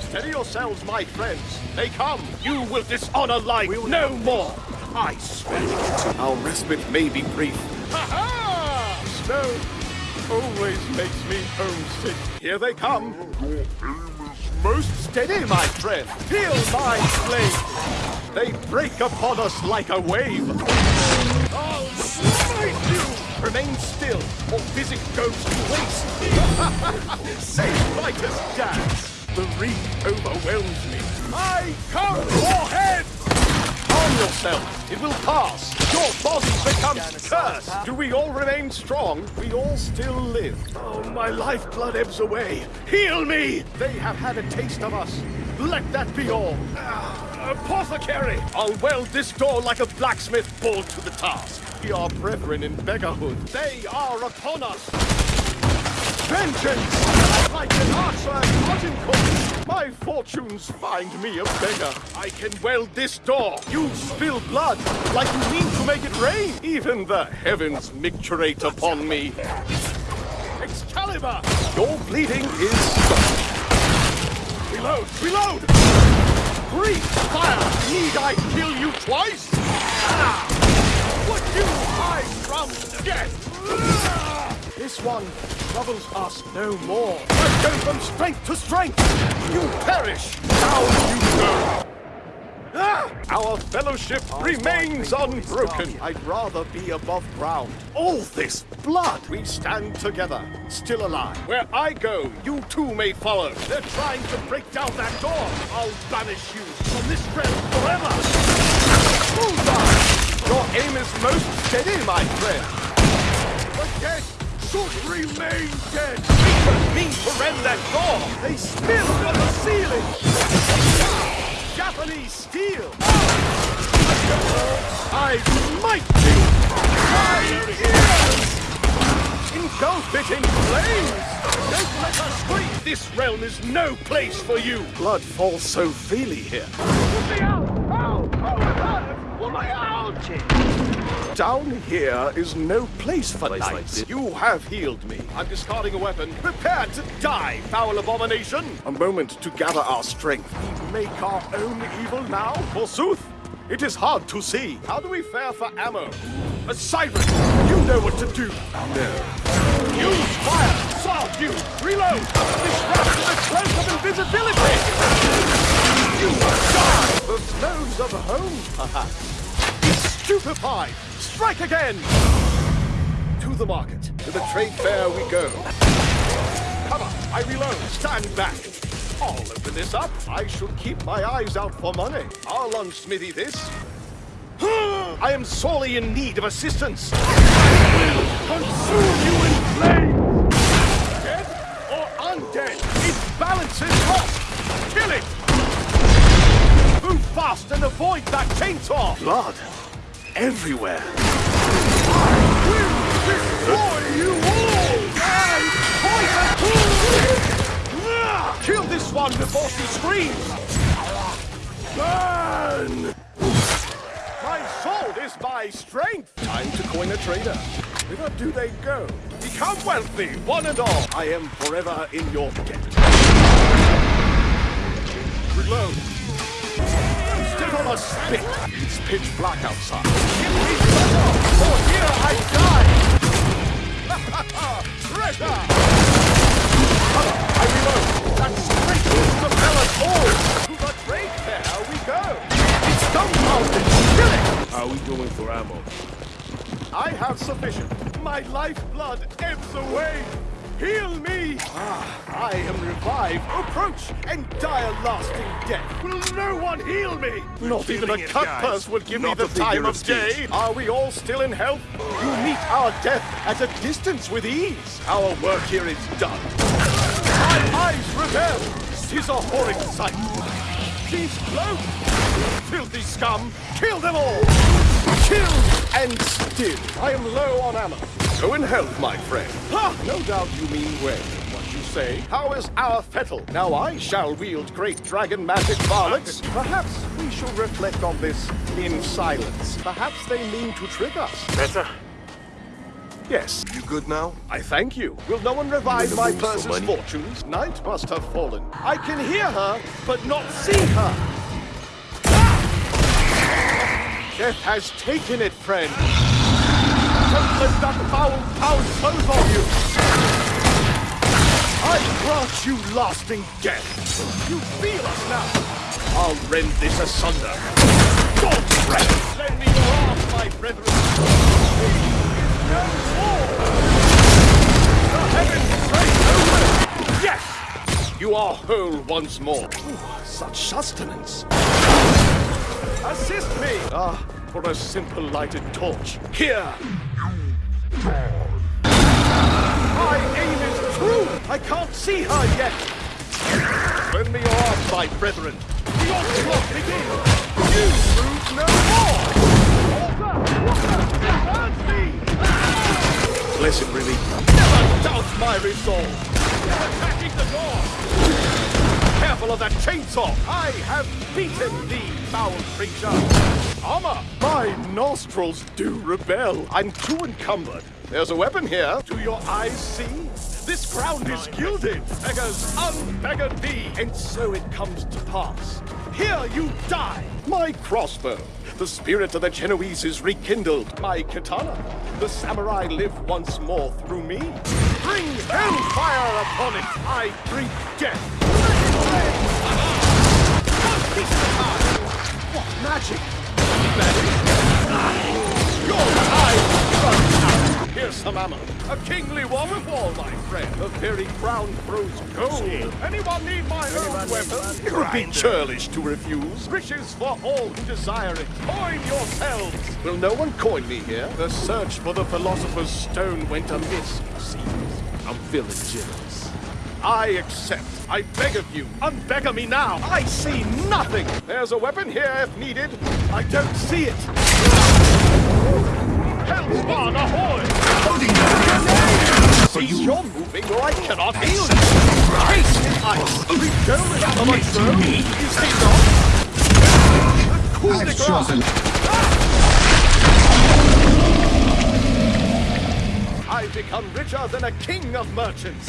Steady yourselves, my friends. They come. You will dishonor life will no more. I swear it. Our respite may be brief. Ha ha! Snow always makes me homesick. Here they come. Most steady, my friend. Feel my flame. They break upon us like a wave. I'll smite you! Remain still, or physic goes to waste. Say fighters dance. The reek overwhelms me. I come your head! Calm yourself. It will pass. Your body becomes cursed. Do we all remain strong? We all still live. Oh, my lifeblood ebbs away. Heal me! They have had a taste of us. Let that be all. Ah, apothecary! I'll weld this door like a blacksmith pulled to the task. We are brethren in beggarhood. They are upon us. Vengeance! Like an archer at Agincourt, my fortunes find me a beggar. I can weld this door. You spill blood, like you mean to make it rain. Even the heavens micturate upon me. Excalibur! Your bleeding is stopped. Reload! Reload! Breathe fire! Need I kill you twice? Ah! This one troubles us no more. I go from strength to strength. You perish. Down you go. Ah! Our fellowship remains unbroken. I'd rather be above ground. All this blood. We stand together, still alive. Where I go, you too may follow. They're trying to break down that door. I'll banish you from this realm forever. Bullseye! Your aim is most steady, my friend. Dead should remain dead. Reapers mean to rend that door. They spill from the ceiling. Japanese steel. I might be. My ears. Engulf it in flames. Don't let us scream. This realm is no place for you. Blood falls so freely here. Put me out! Out! Oh, my God! Put me out! Down here is no place for Place knights. like you have healed me. I'm discarding a weapon. Prepare to die, foul abomination! A moment to gather our strength. We make our own evil now? Forsooth, it is hard to see. How do we fare for ammo? A siren! You know what to do. No. Use fire! Sword you! Reload! Disrupt the cloak of invisibility! You die! The snows of home, perhaps. Stupefied! Strike again! To the market. To the trade fair we go. Cover! I reload. Stand back. I'll open this up. I should keep my eyes out for money. I'll unsmithy this. I am sorely in need of assistance. I will consume you in flames! Dead or undead? Its balance is lost! Kill it! Move fast and avoid that chainsaw! Blood everywhere. Kill this one before she screams! Burn! My sword is my strength! Time to coin a trader. Whither do they go? Become wealthy, one and all! I am forever in your debt. Reload. On a spit. It's pitch black outside. Give me cover, or here I die! Treasure! Cover, I reload. That straight to propel us all! To the trade fair we go! It's dumbfounded! Kill it! How are we doing for ammo? I have sufficient. My lifeblood ebbs away. Heal me! Ah, I am revived. Approach and die a lasting death. Will no one heal me? Not even a cut guys. purse will give me the time of day. speech. Are we all still in health? You meet our death at a distance with ease. Our work here is done. My eyes rebel. Tis a horrid sight. She's cloaked. Filthy scum. Kill them all. Kill and still. I am low on ammo. Go in health, my friend. Ha! No doubt you mean well. What you say? How is our fettle? Now I shall wield great dragon magic varlets. Perhaps we shall reflect on this in silence. Perhaps they mean to trick us. Better? Yes, You good now? I thank you. Will no one revive my mood for purse's fortunes? Night must have fallen. I can hear her, but not see her. Ah! Death has taken it, friend. Don't let that foul pound close on you. I grant you lasting death. You feel us now. I'll rend this asunder. God's breath! Lend me your arms, my brethren. No more. The heavens pray over. Yes! You are whole once more. Ooh, such sustenance. Assist me! Ah, for a simple lighted torch. Here! My aim is true! I can't see her yet! Lend me your arms, my brethren. The onslaught begins! You move no more! Order! Order! Hurt me! Blessed relief. Never doubt my resolve! They're attacking the door! Of that chainsaw! I have beaten thee, foul creature! Armor! My nostrils do rebel. I'm too encumbered. There's a weapon here. Do your eyes see? This ground is gilded. Beggars unbeggared thee. And so it comes to pass. Here you die. My crossbow. The spirit of the Genoese is rekindled. My katana. The samurai live once more through me. Bring hellfire upon it. I drink death. Ammo. A kingly war wall, my friend. The very ground throws gold. Anyone need my own weapon? It would be churlish to refuse. Riches for all who desire it. Coin yourselves. Will no one coin me here? The search for the philosopher's stone went amiss, it seems. I'm feeling generous. I accept. I beg of you. Unbeggar me now. I see nothing. There's a weapon here if needed. I don't see it. Hellspawn, ahoy! Cease your moving or I cannot heal you. In ice. Redolent of my throat. You see not? Coup I've chosen. I've become richer than a king of merchants.